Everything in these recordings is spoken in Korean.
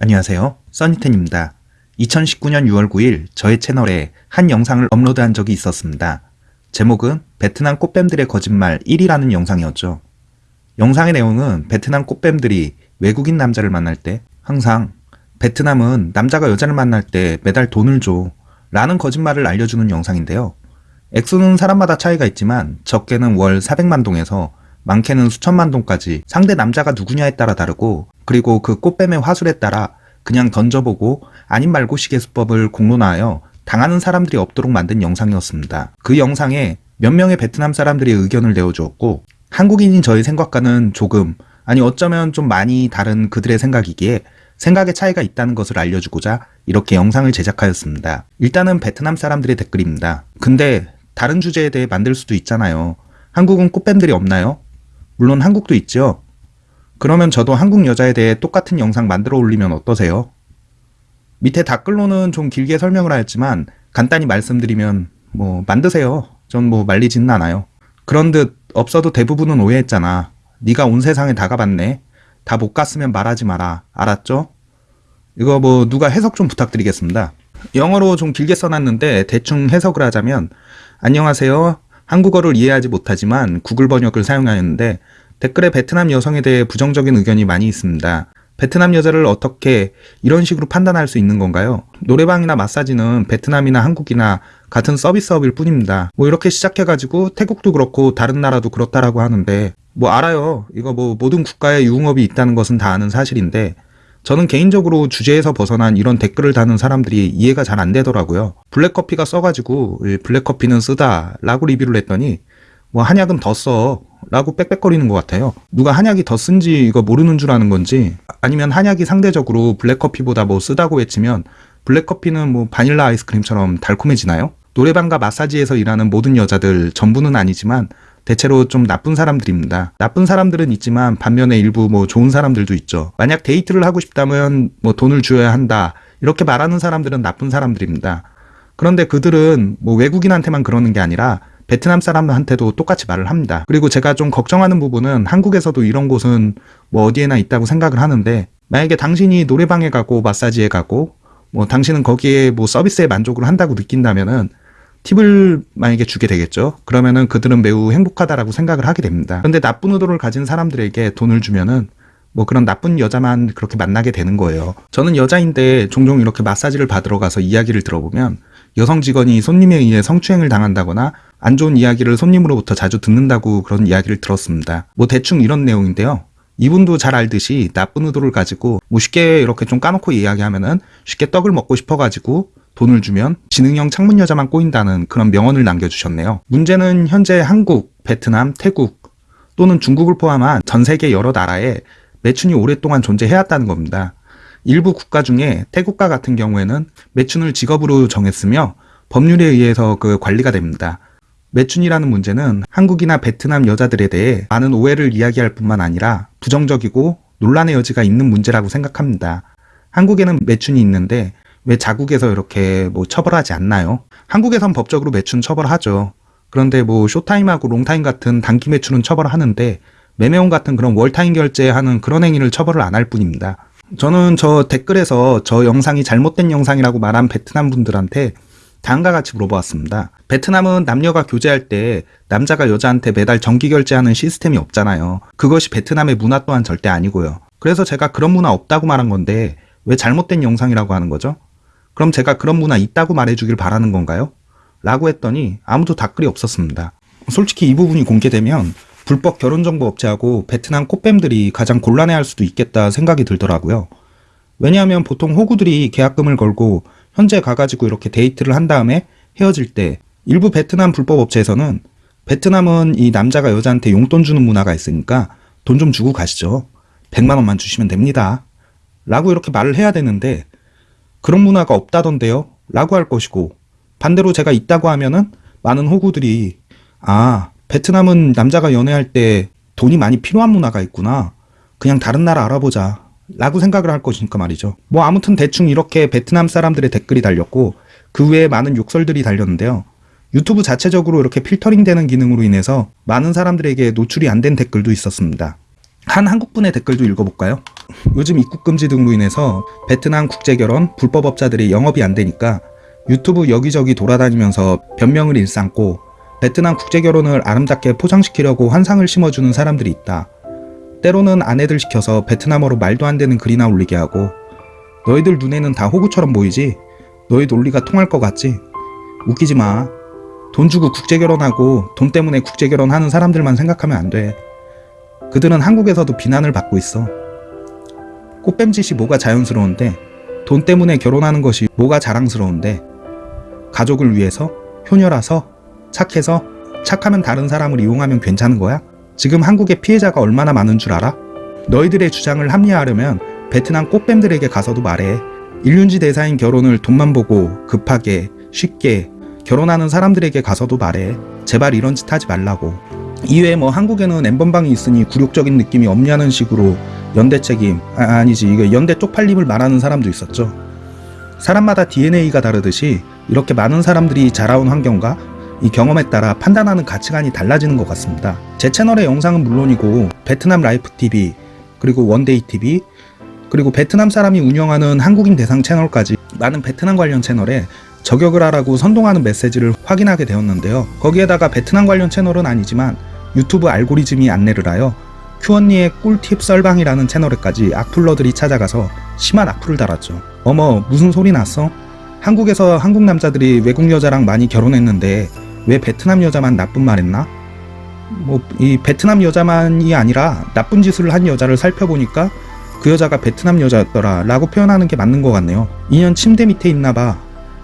안녕하세요. 써니텐입니다. 2019년 6월 9일 저의 채널에 한 영상을 업로드한 적이 있었습니다. 제목은 베트남 꽃뱀들의 거짓말 1이라는 영상이었죠. 영상의 내용은 베트남 꽃뱀들이 외국인 남자를 만날 때 항상 베트남은 남자가 여자를 만날 때 매달 돈을 줘 라는 거짓말을 알려주는 영상인데요. 액수는 사람마다 차이가 있지만 적게는 월 400만 동에서 많게는 수천만 동까지 상대 남자가 누구냐에 따라 다르고 그리고 그 꽃뱀의 화술에 따라 그냥 던져보고 아님 말고 시계 수법을 공론화하여 당하는 사람들이 없도록 만든 영상이었습니다. 그 영상에 몇 명의 베트남 사람들이 의견을 내어주었고 한국인인 저의 생각과는 조금 아니 어쩌면 좀 많이 다른 그들의 생각이기에 생각의 차이가 있다는 것을 알려주고자 이렇게 영상을 제작하였습니다. 일단은 베트남 사람들의 댓글입니다. 근데 다른 주제에 대해 만들 수도 있잖아요. 한국은 꽃뱀들이 없나요? 물론 한국도 있죠. 그러면 저도 한국 여자에 대해 똑같은 영상 만들어 올리면 어떠세요? 밑에 댓글로는 좀 길게 설명을 하였지만 간단히 말씀드리면 뭐 만드세요. 전 뭐 말리지는 않아요. 그런 듯 없어도 대부분은 오해했잖아. 네가 온 세상에 다 가봤네. 다 못 갔으면 말하지 마라. 알았죠? 이거 뭐 누가 해석 좀 부탁드리겠습니다. 영어로 좀 길게 써놨는데 대충 해석을 하자면 안녕하세요. 한국어를 이해하지 못하지만 구글 번역을 사용하였는데 댓글에 베트남 여성에 대해 부정적인 의견이 많이 있습니다. 베트남 여자를 어떻게 이런 식으로 판단할 수 있는 건가요? 노래방이나 마사지는 베트남이나 한국이나 같은 서비스업일 뿐입니다. 뭐 이렇게 시작해가지고 태국도 그렇고 다른 나라도 그렇다라고 하는데 뭐 알아요. 이거 뭐 모든 국가에 유흥업이 있다는 것은 다 아는 사실인데 저는 개인적으로 주제에서 벗어난 이런 댓글을 다는 사람들이 이해가 잘 안 되더라고요. 블랙커피가 써가지고 블랙커피는 쓰다 라고 리뷰를 했더니 뭐 한약은 더 써 라고 빽빽거리는 것 같아요. 누가 한약이 더 쓴지 이거 모르는 줄 아는 건지 아니면 한약이 상대적으로 블랙커피보다 뭐 쓰다고 외치면 블랙커피는 뭐 바닐라 아이스크림처럼 달콤해지나요? 노래방과 마사지에서 일하는 모든 여자들 전부는 아니지만 대체로 좀 나쁜 사람들입니다. 나쁜 사람들은 있지만 반면에 일부 뭐 좋은 사람들도 있죠. 만약 데이트를 하고 싶다면 뭐 돈을 주어야 한다. 이렇게 말하는 사람들은 나쁜 사람들입니다. 그런데 그들은 뭐 외국인한테만 그러는 게 아니라 베트남 사람한테도 똑같이 말을 합니다. 그리고 제가 좀 걱정하는 부분은 한국에서도 이런 곳은 뭐 어디에나 있다고 생각을 하는데 만약에 당신이 노래방에 가고 마사지에 가고 뭐 당신은 거기에 뭐 서비스에 만족을 한다고 느낀다면은 팁을 만약에 주게 되겠죠. 그러면은 그들은 매우 행복하다라고 생각을 하게 됩니다. 그런데 나쁜 의도를 가진 사람들에게 돈을 주면은 뭐 그런 나쁜 여자만 그렇게 만나게 되는 거예요. 저는 여자인데 종종 이렇게 마사지를 받으러 가서 이야기를 들어보면 여성 직원이 손님에 의해 성추행을 당한다거나 안 좋은 이야기를 손님으로부터 자주 듣는다고 그런 이야기를 들었습니다. 뭐 대충 이런 내용인데요. 이분도 잘 알듯이 나쁜 의도를 가지고 뭐 쉽게 이렇게 좀 까놓고 이야기하면은 쉽게 떡을 먹고 싶어가지고 돈을 주면 지능형 창문 여자만 꼬인다는 그런 명언을 남겨주셨네요. 문제는 현재 한국, 베트남, 태국 또는 중국을 포함한 전 세계 여러 나라에 매춘이 오랫동안 존재해왔다는 겁니다. 일부 국가 중에 태국과 같은 경우에는 매춘을 직업으로 정했으며 법률에 의해서 그 관리가 됩니다. 매춘이라는 문제는 한국이나 베트남 여자들에 대해 많은 오해를 이야기할 뿐만 아니라 부정적이고 논란의 여지가 있는 문제라고 생각합니다. 한국에는 매춘이 있는데 왜 자국에서 이렇게 뭐 처벌하지 않나요? 한국에선 법적으로 매춘 처벌하죠. 그런데 뭐 쇼타임하고 롱타임 같은 단기 매출은 처벌하는데 매매원 같은 그런 월타임 결제하는 그런 행위를 처벌을 안 할 뿐입니다. 저는 저 댓글에서 저 영상이 잘못된 영상이라고 말한 베트남 분들한테 다음과 같이 물어보았습니다. 베트남은 남녀가 교제할 때 남자가 여자한테 매달 정기 결제하는 시스템이 없잖아요. 그것이 베트남의 문화 또한 절대 아니고요. 그래서 제가 그런 문화 없다고 말한 건데 왜 잘못된 영상이라고 하는 거죠? 그럼 제가 그런 문화 있다고 말해주길 바라는 건가요? 라고 했더니 아무도 답글이 없었습니다. 솔직히 이 부분이 공개되면 불법 결혼정보 업체하고 베트남 꽃뱀들이 가장 곤란해할 수도 있겠다 생각이 들더라고요. 왜냐하면 보통 호구들이 계약금을 걸고 현재 가가지고 이렇게 데이트를 한 다음에 헤어질 때 일부 베트남 불법 업체에서는 베트남은 이 남자가 여자한테 용돈 주는 문화가 있으니까 돈 좀 주고 가시죠. 100만 원만 주시면 됩니다. 라고 이렇게 말을 해야 되는데 그런 문화가 없다던데요? 라고 할 것이고 반대로 제가 있다고 하면은 많은 호구들이 아 베트남은 남자가 연애할 때 돈이 많이 필요한 문화가 있구나. 그냥 다른 나라 알아보자. 라고 생각을 할 것이니까 말이죠. 뭐 아무튼 대충 이렇게 베트남 사람들의 댓글이 달렸고 그 외에 많은 욕설들이 달렸는데요. 유튜브 자체적으로 이렇게 필터링 되는 기능으로 인해서 많은 사람들에게 노출이 안 된 댓글도 있었습니다. 한 한국분의 댓글도 읽어볼까요? 요즘 입국 금지 등으로 인해서 베트남 국제결혼 불법업자들이 영업이 안 되니까 유튜브 여기저기 돌아다니면서 변명을 일삼고 베트남 국제결혼을 아름답게 포장시키려고 환상을 심어주는 사람들이 있다. 때로는 아내들 시켜서 베트남어로 말도 안 되는 글이나 올리게 하고 너희들 눈에는 다 호구처럼 보이지? 너희 논리가 통할 것 같지? 웃기지 마. 돈 주고 국제결혼하고 돈 때문에 국제결혼하는 사람들만 생각하면 안 돼. 그들은 한국에서도 비난을 받고 있어. 꽃뱀짓이 뭐가 자연스러운데 돈 때문에 결혼하는 것이 뭐가 자랑스러운데 가족을 위해서 효녀라서 착해서 착하면 다른 사람을 이용하면 괜찮은 거야? 지금 한국의 피해자가 얼마나 많은 줄 알아? 너희들의 주장을 합리화하려면 베트남 꽃뱀들에게 가서도 말해. 일륜지 대사인 결혼을 돈만 보고 급하게 쉽게 결혼하는 사람들에게 가서도 말해. 제발 이런 짓 하지 말라고. 이외에 뭐 한국에는 엠번방이 있으니 굴욕적인 느낌이 없냐는 식으로 연대 책임 아, 아니지 이게 연대 쪽팔림을 말하는 사람도 있었죠. 사람마다 DNA가 다르듯이 이렇게 많은 사람들이 자라온 환경과 이 경험에 따라 판단하는 가치관이 달라지는 것 같습니다. 제 채널의 영상은 물론이고 베트남 라이프 TV 그리고 원데이 TV 그리고 베트남 사람이 운영하는 한국인 대상 채널까지 많은 베트남 관련 채널에 저격을 하라고 선동하는 메시지를 확인하게 되었는데요. 거기에다가 베트남 관련 채널은 아니지만 유튜브 알고리즘이 안내를 하여 큐언니의 꿀팁 썰방이라는 채널에까지 악플러들이 찾아가서 심한 악플을 달았죠. 어머 무슨 소리 났어? 한국에서 한국 남자들이 외국 여자랑 많이 결혼했는데 왜 베트남 여자만 나쁜 말 했나? 뭐 이 베트남 여자만이 아니라 나쁜 짓을 한 여자를 살펴보니까 그 여자가 베트남 여자였더라 라고 표현하는 게 맞는 것 같네요. 2년 침대 밑에 있나 봐.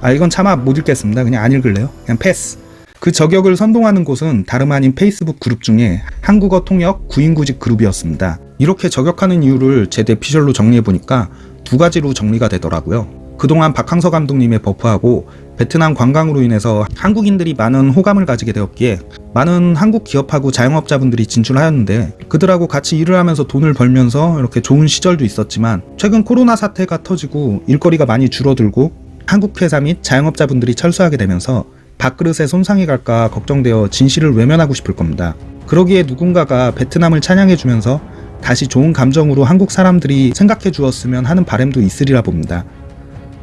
아 이건 차마 못 읽겠습니다. 그냥 안 읽을래요. 그냥 패스. 그 저격을 선동하는 곳은 다름 아닌 페이스북 그룹 중에 한국어 통역 구인구직 그룹이었습니다. 이렇게 저격하는 이유를 제 대피셜로 정리해보니까 두 가지로 정리가 되더라고요. 그동안 박항서 감독님의 버프하고 베트남 관광으로 인해서 한국인들이 많은 호감을 가지게 되었기에 많은 한국 기업하고 자영업자분들이 진출하였는데 그들하고 같이 일을 하면서 돈을 벌면서 이렇게 좋은 시절도 있었지만 최근 코로나 사태가 터지고 일거리가 많이 줄어들고 한국 회사 및 자영업자분들이 철수하게 되면서 밥그릇에 손상이 갈까 걱정되어 진실을 외면하고 싶을 겁니다. 그러기에 누군가가 베트남을 찬양해주면서 다시 좋은 감정으로 한국 사람들이 생각해 주었으면 하는 바람도 있으리라 봅니다.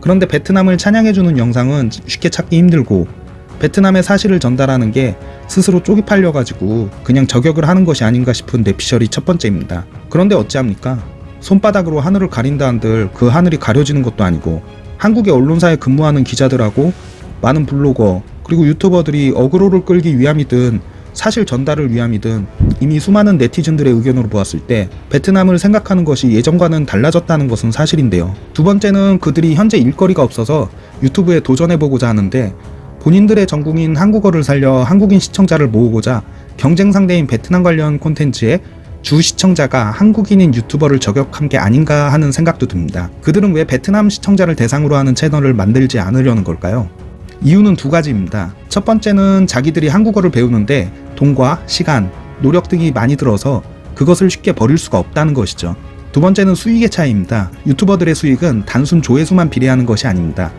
그런데 베트남을 찬양해주는 영상은 쉽게 찾기 힘들고 베트남의 사실을 전달하는 게 스스로 쪼개 팔려가지고 그냥 저격을 하는 것이 아닌가 싶은 내피셜이 첫 번째입니다. 그런데 어찌합니까? 손바닥으로 하늘을 가린다 한들 그 하늘이 가려지는 것도 아니고 한국의 언론사에 근무하는 기자들하고 많은 블로거 그리고 유튜버들이 어그로를 끌기 위함이든 사실 전달을 위함이든 이미 수많은 네티즌들의 의견으로 보았을 때 베트남을 생각하는 것이 예전과는 달라졌다는 것은 사실인데요. 두 번째는 그들이 현재 일거리가 없어서 유튜브에 도전해보고자 하는데 본인들의 전국인 한국어를 살려 한국인 시청자를 모으고자 경쟁 상대인 베트남 관련 콘텐츠에 주 시청자가 한국인인 유튜버를 저격한 게 아닌가 하는 생각도 듭니다. 그들은 왜 베트남 시청자를 대상으로 하는 채널을 만들지 않으려는 걸까요? 이유는 두 가지입니다. 첫 번째는 자기들이 한국어를 배우는데 돈과 시간, 노력 등이 많이 들어서 그것을 쉽게 버릴 수가 없다는 것이죠. 두 번째는 수익의 차이입니다. 유튜버들의 수익은 단순 조회수만 비례하는 것이 아닙니다.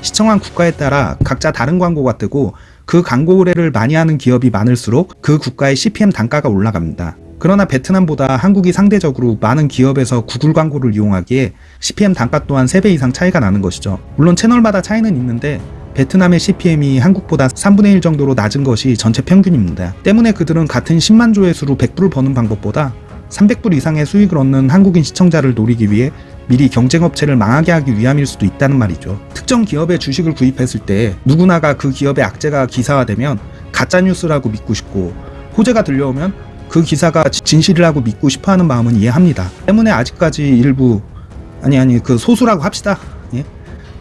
시청한 국가에 따라 각자 다른 광고가 뜨고 그 광고 의뢰를 많이 하는 기업이 많을수록 그 국가의 CPM 단가가 올라갑니다. 그러나 베트남보다 한국이 상대적으로 많은 기업에서 구글 광고를 이용하기에 CPM 단가 또한 3배 이상 차이가 나는 것이죠. 물론 채널마다 차이는 있는데 베트남의 CPM이 한국보다 3분의 1 정도로 낮은 것이 전체 평균입니다. 때문에 그들은 같은 10만 조회수로 100불을 버는 방법보다 300불 이상의 수익을 얻는 한국인 시청자를 노리기 위해 미리 경쟁업체를 망하게 하기 위함일 수도 있다는 말이죠. 특정 기업의 주식을 구입했을 때 누구나가 그 기업의 악재가 기사화되면 가짜뉴스라고 믿고 싶고 호재가 들려오면 그 기사가 진실이라고 믿고 싶어하는 마음은 이해합니다. 때문에 아직까지 일부 아니 아니 그 소수라고 합시다.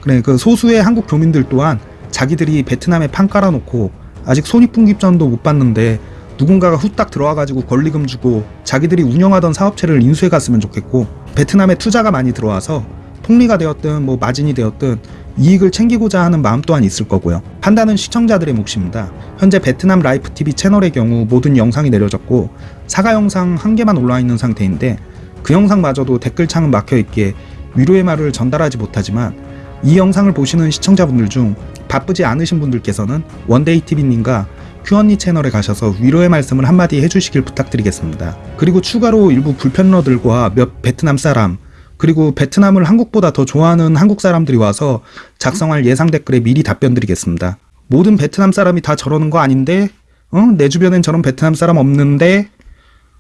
예? 그래 그 소수의 한국 교민들 또한 자기들이 베트남에 판 깔아놓고 아직 손익분기점도 못 봤는데 누군가가 후딱 들어와가지고 권리금 주고 자기들이 운영하던 사업체를 인수해 갔으면 좋겠고 베트남에 투자가 많이 들어와서 통리가 되었든 뭐 마진이 되었든 이익을 챙기고자 하는 마음 또한 있을 거고요. 판단은 시청자들의 몫입니다. 현재 베트남 라이프 TV 채널의 경우 모든 영상이 내려졌고 사과 영상 한 개만 올라와 있는 상태인데 그 영상마저도 댓글창은 막혀 있기에 위로의 말을 전달하지 못하지만 이 영상을 보시는 시청자분들 중 바쁘지 않으신 분들께서는 원데이 TV님과 큐언니 채널에 가셔서 위로의 말씀을 한마디 해주시길 부탁드리겠습니다. 그리고 추가로 일부 불편러들과 몇 베트남 사람, 그리고 베트남을 한국보다 더 좋아하는 한국 사람들이 와서 작성할 예상 댓글에 미리 답변 드리겠습니다. 모든 베트남 사람이 다 저러는 거 아닌데, 어? 내 주변엔 저런 베트남 사람 없는데,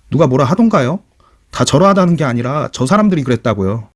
누가 뭐라 하던가요? 다 저러하다는 게 아니라 저 사람들이 그랬다고요.